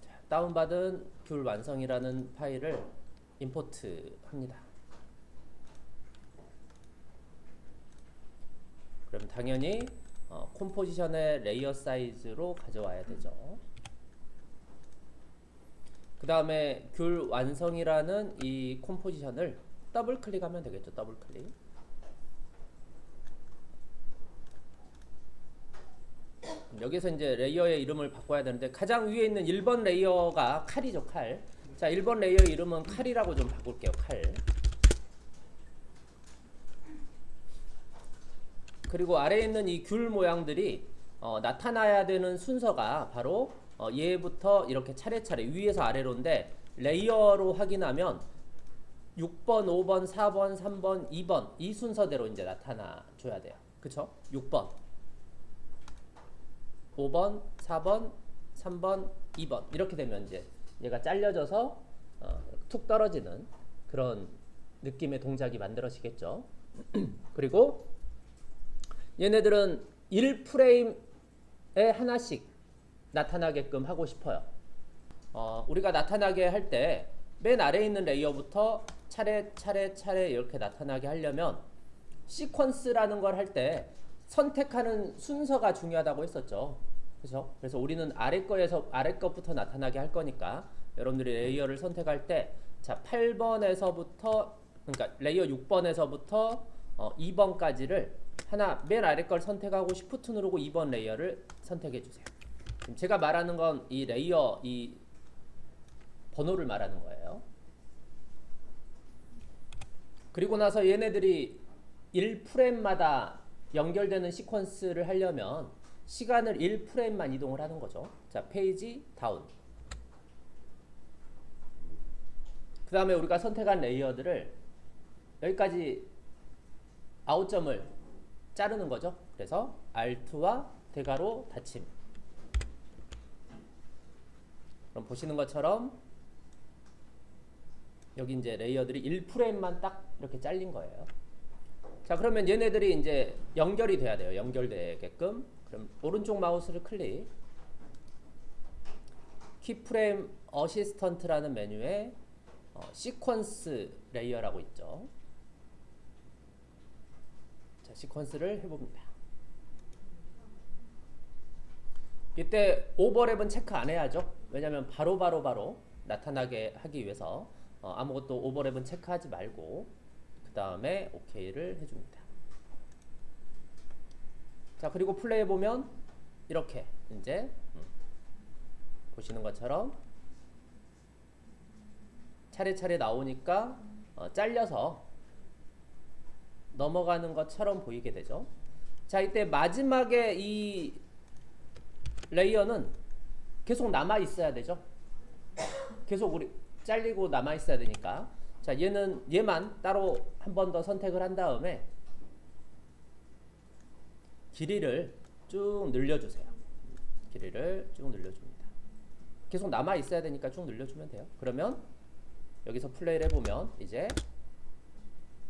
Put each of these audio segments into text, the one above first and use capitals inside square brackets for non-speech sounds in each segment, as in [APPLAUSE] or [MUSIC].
자, 다운받은 귤 완성이라는 파일을 import 합니다. 그럼 당연히 어, composition의 layer 사이즈로 가져와야 되죠. 그 다음에 귤 완성이라는 이 composition을 더블 클릭하면 되겠죠. 더블 클릭. 여기서 이제 layer의 이름을 바꿔야 되는데 가장 위에 있는 1번 layer가 칼이죠. 칼. 자, 1번 layer 이름은 칼이라고 좀 바꿀게요. 칼. 그리고 아래에 있는 이 귤 모양들이 어, 나타나야 되는 순서가 바로 어, 얘부터 이렇게 차례차례 위에서 아래로인데 layer로 확인하면 6번, 5번, 4번, 3번, 2번 이 순서대로 이제 나타나 줘야 돼요. 그쵸? 6번, 5번, 4번, 3번, 2번 이렇게 되면 이제 얘가 잘려져서 어, 툭 떨어지는 그런 느낌의 동작이 만들어지겠죠. [CLEARS THROAT] 그리고 얘네들은 1프레임에 하나씩 나타나게끔 하고 싶어요. 어, 우리가 나타나게 할 때 맨 아래에 있는 레이어부터 차례 차례 차례 이렇게 나타나게 하려면 sequence라는 걸 할 때 선택하는 순서가 중요하다고 했었죠. 그죠? 그래서 우리는 아래 거에서 아래 것부터 나타나게 할 거니까 여러분들이 layer를 선택할 때 자, 8번에서부터 그러니까 layer 6번에서부터 어, 2번까지를 하나 맨 아래 걸 선택하고 Shift 누르고 2번 layer를 선택해 주세요. 지금 제가 말하는 건 이 layer 이 번호를 말하는 거예요. 그리고 나서 얘네들이 1프레임마다 연결되는 sequence를 하려면 시간을 1프레임만 이동을 하는 거죠. 자, Page Down. 그 다음에 우리가 선택한 layer들을 여기까지 out점을 자르는 거죠. 그래서 Alt와 대괄호 닫힘. 그럼 보시는 것처럼 여기 이제 layer들이 1프레임만 딱 이렇게 잘린 거예요. 자, 그러면 얘네들이 이제 연결이 돼야 돼요. 연결되게끔. 그럼 오른쪽 마우스를 클릭. Keyframe Assistant라는 메뉴에 어, Sequence Layer라고 있죠. 자, sequence를 해봅니다. 이때 오버랩은 체크 안 해야죠. 왜냐하면 바로 바로 바로 나타나게 하기 위해서 어, 아무것도 오버랩은 체크하지 말고 그 다음에 OK를 해줍니다. 자 그리고 플레이 해보면 이렇게 이제 음, 보시는 것처럼 차례차례 나오니까 어, 잘려서 넘어가는 것처럼 보이게 되죠. 자 이때 마지막에 이 레이어는 계속 남아 있어야 되죠. 계속 우리 잘리고 남아 있어야 되니까 자 얘는 얘만 따로 한 번 더 선택을 한 다음에 길이를 쭉 늘려주세요. 길이를 쭉 늘려줍니다. 계속 남아 있어야 되니까 쭉 늘려주면 돼요. 그러면 여기서 플레이를 해보면 이제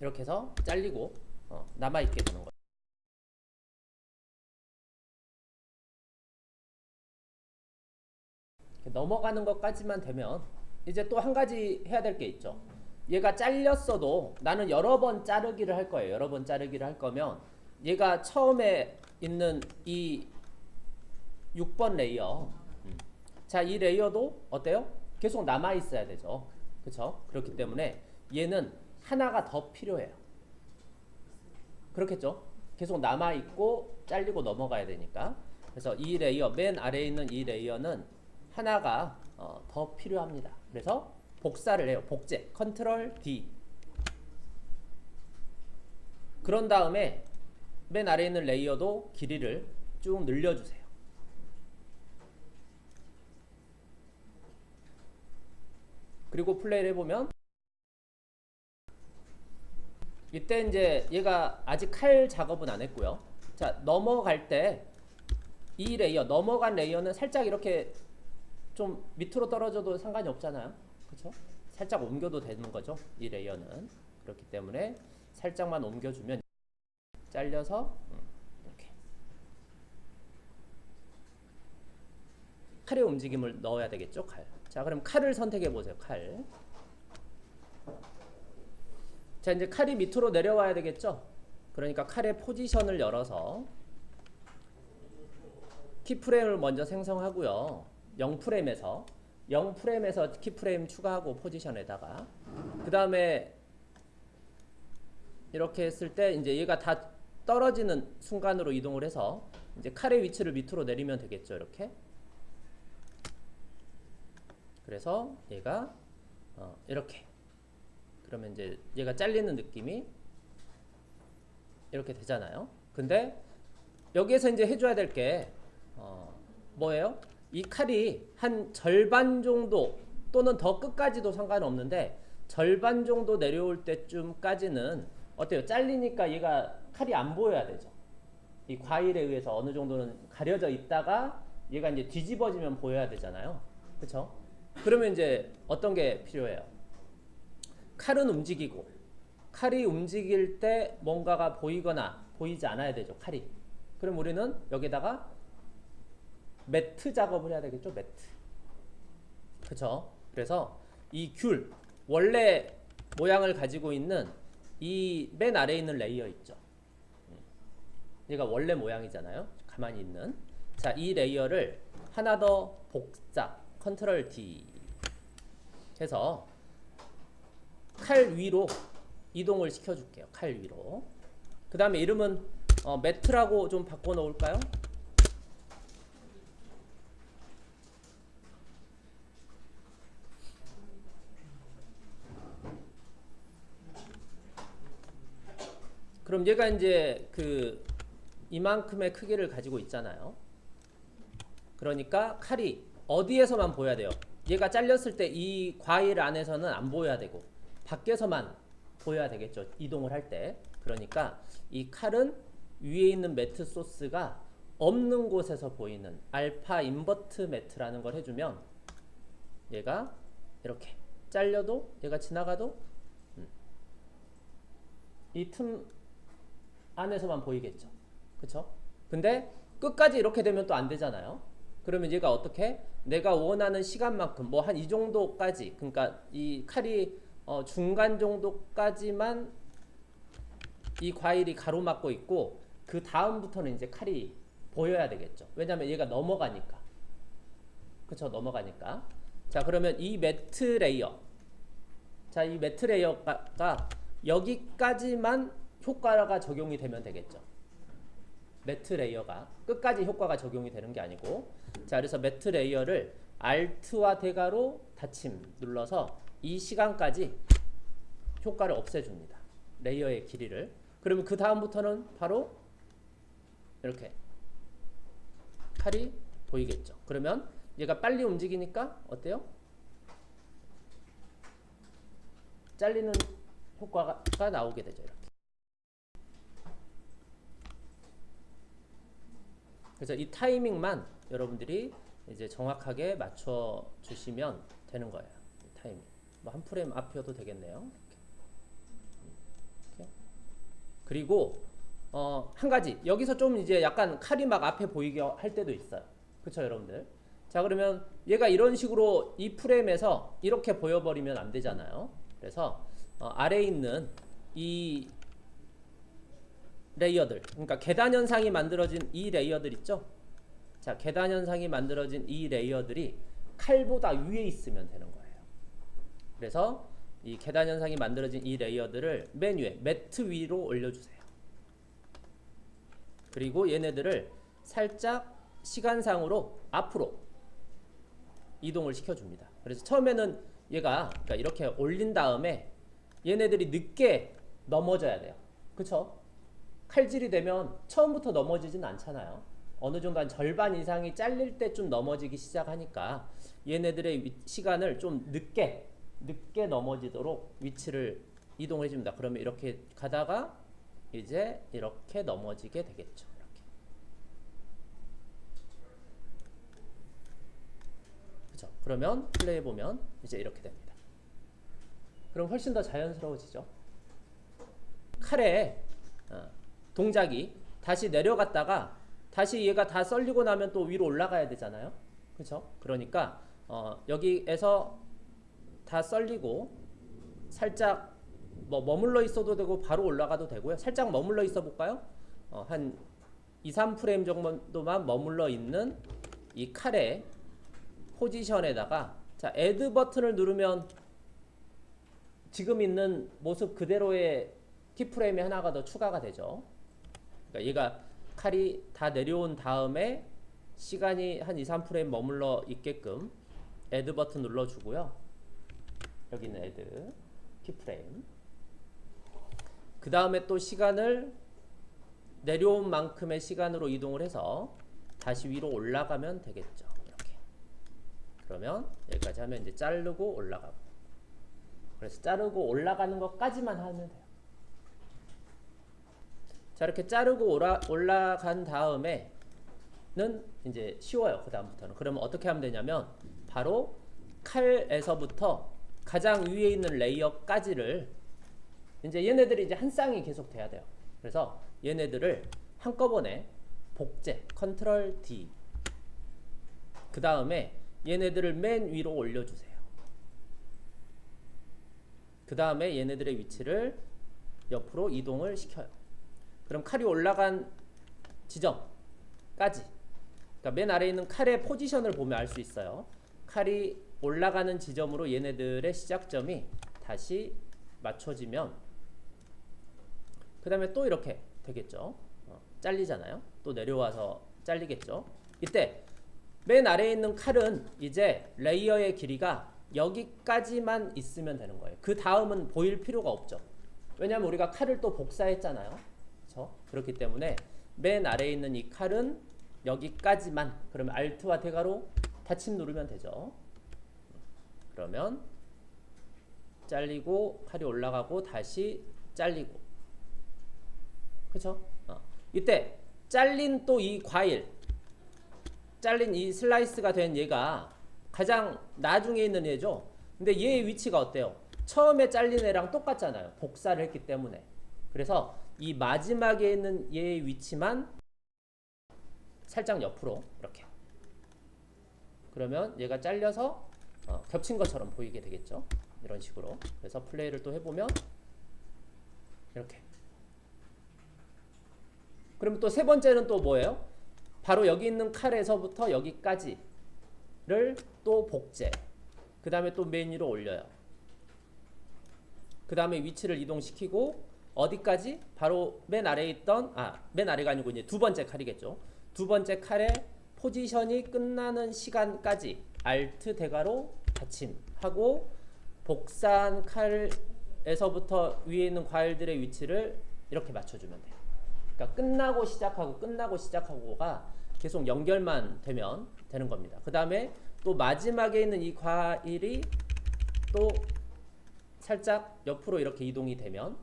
이렇게 해서 잘리고 어, 남아있게 되는 거예요. 넘어가는 것까지만 되면 이제 또 한 가지 해야 될 게 있죠. 얘가 잘렸어도 나는 여러 번 자르기를 할 거예요. 여러 번 자르기를 할 거면 얘가 처음에 있는 이 6번 layer 음. 자, 이 layer도 어때요? 계속 남아 있어야 되죠. 그렇죠? 그렇기 때문에 얘는 하나가 더 필요해요. 그렇겠죠? 계속 남아 있고 잘리고 넘어가야 되니까. 그래서 이 레이어 맨 아래에 있는 이 레이어는 하나가 어, 더 필요합니다. 그래서 복사를 해요. 복제. 컨트롤 D. 그런 다음에 맨 아래에 있는 레이어도 길이를 쭉 늘려주세요. 그리고 플레이를 해보면 이때 이제 얘가 아직 칼 작업은 안 했고요. 자 넘어갈 때 이 레이어 넘어간 레이어는 살짝 이렇게 좀 밑으로 떨어져도 상관이 없잖아요. 그렇죠? 살짝 옮겨도 되는 거죠. 이 레이어는 그렇기 때문에 살짝만 옮겨주면 잘려서 이렇게 칼의 움직임을 넣어야 되겠죠. 칼. 자, 그럼 칼을 선택해 보세요. 칼. 자, 이제 칼이 밑으로 내려와야 되겠죠. 그러니까 칼의 포지션을 열어서 키프레임을 먼저 생성하고요. 0프레임에서 0 프레임에서 키 프레임 추가하고 포지션에다가 그 다음에 이렇게 했을 때 이제 얘가 다 떨어지는 순간으로 이동을 해서 이제 칼의 위치를 밑으로 내리면 되겠죠. 이렇게 그래서 얘가 어, 이렇게 그러면 이제 얘가 잘리는 느낌이 이렇게 되잖아요. 근데 여기에서 이제 해줘야 될게 어, 뭐예요? 이 칼이 한 절반 정도 또는 더 끝까지도 상관없는데 절반 정도 내려올 때쯤까지는 어때요? 잘리니까 얘가 칼이 안 보여야 되죠. 이 과일에 의해서 어느 정도는 가려져 있다가 얘가 이제 뒤집어지면 보여야 되잖아요. 그렇죠? 그러면 이제 어떤 게 필요해요? 칼은 움직이고 칼이 움직일 때 뭔가가 보이거나 보이지 않아야 되죠. 칼이. 그럼 우리는 여기다가 matte 작업을 해야 되겠죠. matte. 그렇죠? 그래서 이 귤 원래 모양을 가지고 있는 이 맨 아래에 있는 레이어 있죠. 얘가 원래 모양이잖아요. 가만히 있는. 자, 이 레이어를 하나 더 복사 컨트롤 D 해서 칼 위로 이동을 시켜줄게요. 칼 위로. 그 다음에 이름은 어, matte라고 좀 바꿔 놓을까요? 그럼 얘가 이제 그 이만큼의 크기를 가지고 있잖아요. 그러니까 칼이 어디에서만 보여야 돼요? 얘가 잘렸을 때 이 과일 안에서는 안 보여야 되고 밖에서만 보여야 되겠죠. 이동을 할 때. 그러니까 이 칼은 위에 있는 매트 소스가 없는 곳에서 보이는 알파 인버트 매트라는 걸 해주면 얘가 이렇게 잘려도 얘가 지나가도 음. 이틈 안에서만 보이겠죠. 그쵸? 근데 끝까지 이렇게 되면 또 안 되잖아요. 그러면 얘가 어떻게? 내가 원하는 시간만큼 뭐 한 이 정도까지 그러니까 이 칼이 어 중간 정도까지만 이 과일이 가로막고 있고 그 다음부터는 이제 칼이 보여야 되겠죠. 왜냐하면 얘가 넘어가니까. 그쵸 넘어가니까. 자 그러면 이 matte 레이어 자 이 matte 레이어가 여기까지만 효과가 적용이 되면 되겠죠. matte 레이어가 끝까지 효과가 적용이 되는 게 아니고 자 그래서 matte 레이어를 Alt와 대괄호 닫힘 눌러서 이 시간까지 효과를 없애줍니다. 레이어의 길이를 그러면 그 다음부터는 바로 이렇게 칼이 보이겠죠. 그러면 얘가 빨리 움직이니까 어때요? 잘리는 효과가 나오게 되죠. 이렇게. 그래서 이 타이밍만 여러분들이 이제 정확하게 맞춰 주시면 되는 거예요. 타이밍. 뭐 한 프레임 앞이어도 되겠네요. 이렇게. 그리고 어, 한 가지 여기서 좀 이제 약간 칼이 막 앞에 보이게 할 때도 있어요. 그렇죠, 여러분들? 자, 그러면 얘가 이런 식으로 이 프레임에서 이렇게 보여버리면 안 되잖아요. 그래서 어, 아래에 있는 이 레이어들. 그러니까 계단 현상이 만들어진 이 레이어들 있죠? 자 계단 현상이 만들어진 이 레이어들이 칼보다 위에 있으면 되는 거예요. 그래서 이 계단 현상이 만들어진 이 레이어들을 맨 위에 매트 위로 올려주세요. 그리고 얘네들을 살짝 시간상으로 앞으로 이동을 시켜줍니다. 그래서 처음에는 얘가 그러니까 이렇게 올린 다음에 얘네들이 늦게 넘어져야 돼요. 그쵸? 칼질이 되면 처음부터 넘어지진 않잖아요. 어느 정도 한 절반 이상이 잘릴 때 좀 넘어지기 시작하니까 얘네들의 위, 시간을 좀 늦게 늦게 넘어지도록 위치를 이동해 줍니다. 그러면 이렇게 가다가 이제 이렇게 넘어지게 되겠죠. 이렇게. 그죠? 그러면 플레이 보면 이제 이렇게 됩니다. 그럼 훨씬 더 자연스러워지죠. 칼에 어, 동작이 다시 내려갔다가 다시 얘가 다 썰리고 나면 또 위로 올라가야 되잖아요. 그렇죠? 그러니까 어, 여기에서 다 썰리고 살짝 뭐 머물러 있어도 되고 바로 올라가도 되고요. 살짝 머물러 있어 볼까요? 어, 한 2, 3프레임 정도만 머물러 있는 이 칼의 포지션에다가 자, 애드 버튼을 누르면 지금 있는 모습 그대로의 keyframe이 하나가 더 추가가 되죠. 그러니까 얘가 칼이 다 내려온 다음에 시간이 한 2, 3프레임 머물러 있게끔 add 버튼 눌러주고요. 여기는 add keyframe. 그 다음에 또 시간을 내려온 만큼의 시간으로 이동을 해서 다시 위로 올라가면 되겠죠. 이렇게. 그러면 여기까지 하면 이제 자르고 올라가고. 그래서 자르고 올라가는 것까지만 하면 돼요. 자 이렇게 자르고 올라, 올라간 다음에는 이제 쉬워요. 그 다음부터는. 그러면 어떻게 하면 되냐면 바로 칼에서부터 가장 위에 있는 레이어까지를 이제 얘네들이 이제 한 쌍이 계속 돼야 돼요. 그래서 얘네들을 한꺼번에 복제 컨트롤 D 그 다음에 얘네들을 맨 위로 올려주세요. 그 다음에 얘네들의 위치를 옆으로 이동을 시켜요. 그럼 칼이 올라간 지점까지 그러니까 맨 아래에 있는 칼의 포지션을 보면 알 수 있어요. 칼이 올라가는 지점으로 얘네들의 시작점이 다시 맞춰지면 그 다음에 또 이렇게 되겠죠. 어, 잘리잖아요. 또 내려와서 잘리겠죠. 이때 맨 아래에 있는 칼은 이제 레이어의 길이가 여기까지만 있으면 되는 거예요. 그 다음은 보일 필요가 없죠. 왜냐하면 우리가 칼을 또 복사했잖아요. 그렇죠? 그렇기 때문에 맨 아래에 있는 이 칼은 여기까지만 그러면 Alt와 대가로 닫힘 누르면 되죠. 그러면 잘리고 칼이 올라가고 다시 잘리고 그쵸? 어. 이때 잘린 또 이 과일 잘린 이 슬라이스가 된 얘가 가장 나중에 있는 얘죠. 근데 얘의 위치가 어때요? 처음에 잘린 애랑 똑같잖아요. 복사를 했기 때문에. 그래서 이 마지막에 있는 얘의 위치만 살짝 옆으로 이렇게. 그러면 얘가 잘려서 어, 겹친 것처럼 보이게 되겠죠. 이런 식으로. 그래서 플레이를 또 해보면 이렇게. 그럼 또세 번째는 또 뭐예요? 바로 여기 있는 칼에서부터 여기까지를 또 복제. 그 다음에 또맨 위로 올려요. 그 다음에 위치를 이동시키고 어디까지? 바로 맨 아래에 있던 아 맨 아래가 아니고 이제 두 번째 칼이겠죠. 두 번째 칼의 포지션이 끝나는 시간까지 Alt 대가로 받침하고 복사한 칼에서부터 위에 있는 과일들의 위치를 이렇게 맞춰주면 돼요. 그러니까 끝나고 시작하고 끝나고 시작하고가 계속 연결만 되면 되는 겁니다. 그 다음에 또 마지막에 있는 이 과일이 또 살짝 옆으로 이렇게 이동이 되면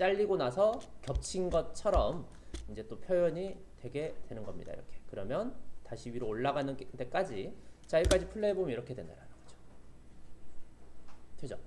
잘리고 나서 겹친 것처럼 이제 또 표현이 되게 되는 겁니다. 이렇게. 그러면 다시 위로 올라가는 데까지 자 여기까지 플레이 해보면 이렇게 된다는 거죠. 되죠?